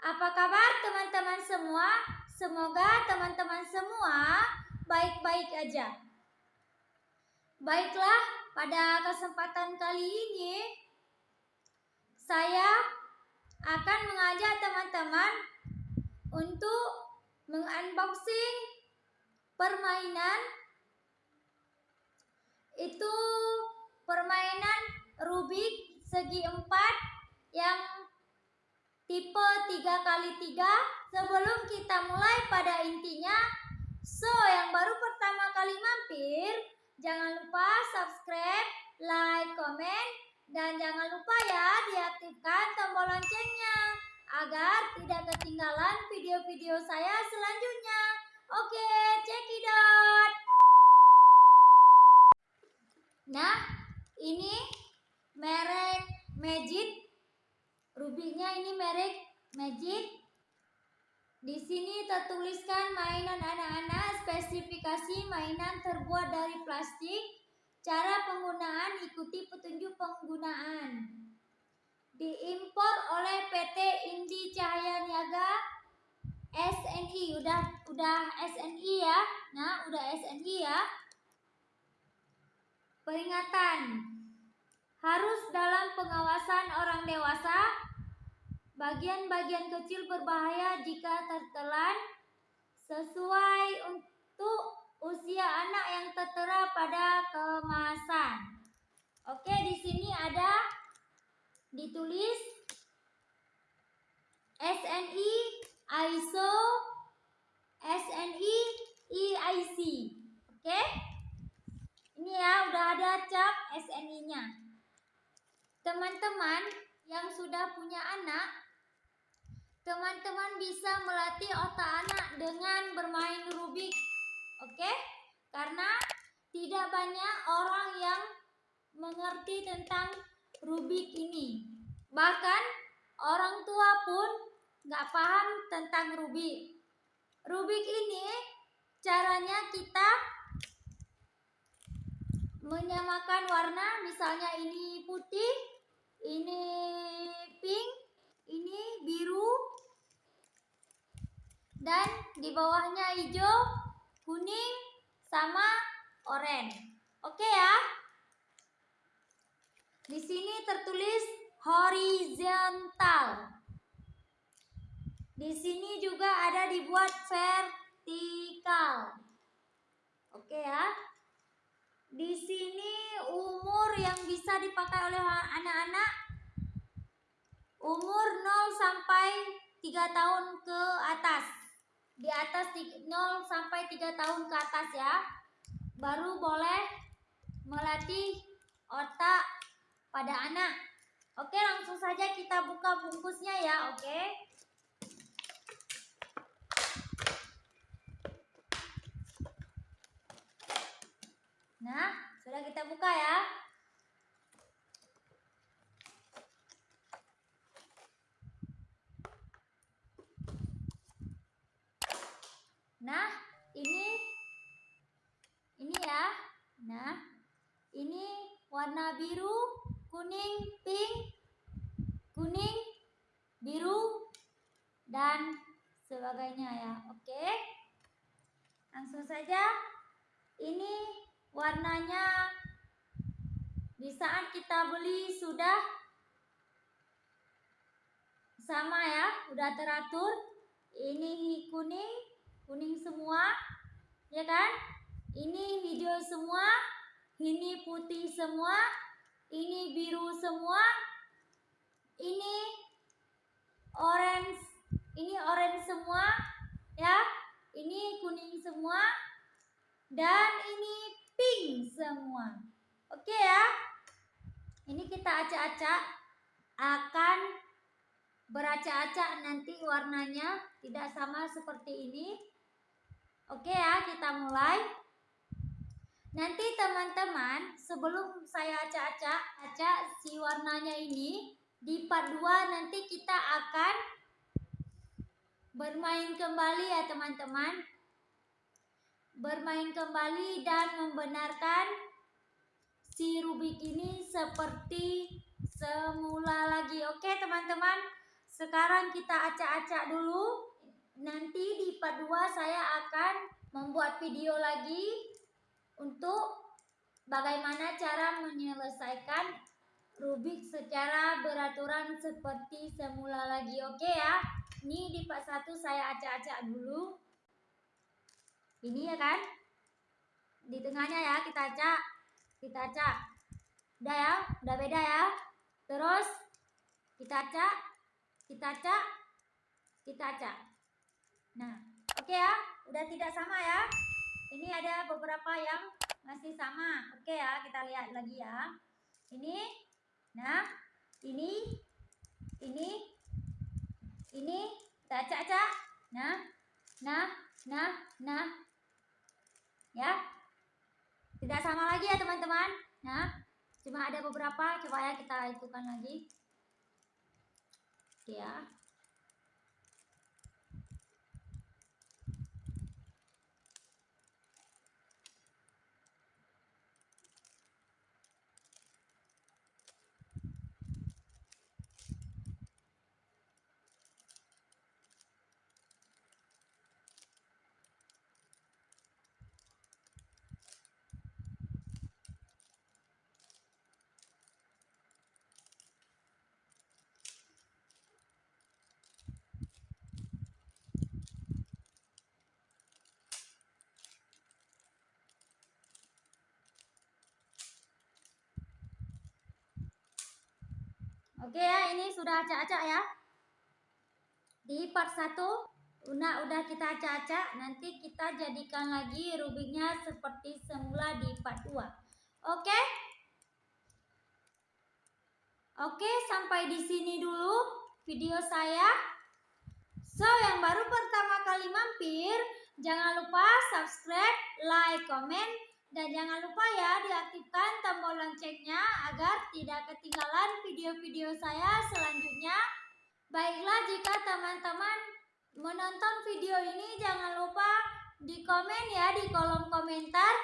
Apa kabar teman-teman semua? Semoga teman-teman semua baik-baik aja. Baiklah, pada kesempatan kali ini saya akan mengajak teman-teman untuk mengunboxing permainan itu permainan Rubik segi empat yang tipe 3 kali 3 sebelum kita mulai pada intinya. So yang baru pertama kali mampir jangan lupa subscribe like komen dan jangan lupa ya diaktifkan tombol loncengnya agar tidak ketinggalan video-video saya selanjutnya. Oke cekidot nah ini merek Magic Rubiknya ini merek Magic. Di sini tertuliskan mainan anak-anak, spesifikasi mainan terbuat dari plastik, cara penggunaan ikuti petunjuk penggunaan. Diimpor oleh PT Indi Cahaya Niaga SNI, udah udah SNI ya. Nah, udah SNI ya. Peringatan harus dalam pengawasan orang dewasa Bagian-bagian kecil berbahaya jika tertelan sesuai untuk usia anak yang tertera pada kemasan. Oke, di sini ada ditulis SNI ISO SNI EIC. Oke? Ini ya udah ada cap SNI-nya. Teman-teman yang sudah punya anak teman-teman bisa melatih otak anak dengan bermain Rubik. Oke? Karena tidak banyak orang yang mengerti tentang Rubik ini. Bahkan orang tua pun nggak paham tentang Rubik. Rubik ini caranya kita menyamakan warna, misalnya ini putih, ini pink, ini biru, dan di bawahnya hijau, kuning, sama oranye. Oke ya. Di sini tertulis horizontal. Di sini juga ada dibuat vertikal. Oke ya. Di sini umur yang bisa dipakai oleh anak-anak umur 0 sampai 3 tahun ke atas di atas 0 sampai 3 tahun ke atas ya. Baru boleh melatih otak pada anak. Oke, langsung saja kita buka bungkusnya ya, oke? Nah, sudah kita buka ya. Nah, ini ini ya. Nah, ini warna biru, kuning, pink, kuning, biru dan sebagainya ya. Oke. Langsung saja. Ini warnanya di saat kita beli sudah sama ya, udah teratur. Ini kuning, kuning semua, ya kan? Ini hijau semua, ini putih semua, ini biru semua, ini orange, ini orange semua, ya. Ini kuning semua, dan ini pink semua. Oke ya. Ini kita acak-acak akan beracak-acak nanti warnanya tidak sama seperti ini. Oke ya, kita mulai. Nanti teman-teman, sebelum saya acak-acak, acak si warnanya ini, di part 2 nanti kita akan bermain kembali ya teman-teman. Bermain kembali dan membenarkan si Rubik ini seperti semula lagi, oke? Teman-teman, sekarang kita acak-acak dulu. Nanti di part 2 saya akan membuat video lagi untuk bagaimana cara menyelesaikan Rubik secara beraturan seperti semula lagi. Oke ya. Ini di part 1 saya acak-acak dulu. Ini ya kan? Di tengahnya ya kita acak. Kita acak. Udah ya? Udah beda ya? Terus kita acak, kita acak, kita acak. Nah, oke ya, udah tidak sama ya. Ini ada beberapa yang masih sama. Oke ya, kita lihat lagi ya. Ini, nah, ini, ini, ini, kita acak-acak. Nah, nah, nah, nah, ya. Tidak sama lagi ya teman-teman. Nah, cuma ada beberapa. Coba ya kita itukan lagi ya Oke ya, ini sudah acak-acak ya. Di part 1 udah udah kita acak-acak, nanti kita jadikan lagi rubiknya seperti semula di part 2. Oke? Oke, sampai di sini dulu video saya. So, yang baru pertama kali mampir, jangan lupa subscribe, like, comment, dan jangan lupa ya diaktifkan tombol loncengnya agar tidak ketinggalan video-video saya selanjutnya. Baiklah jika teman-teman menonton video ini jangan lupa di komen ya di kolom komentar.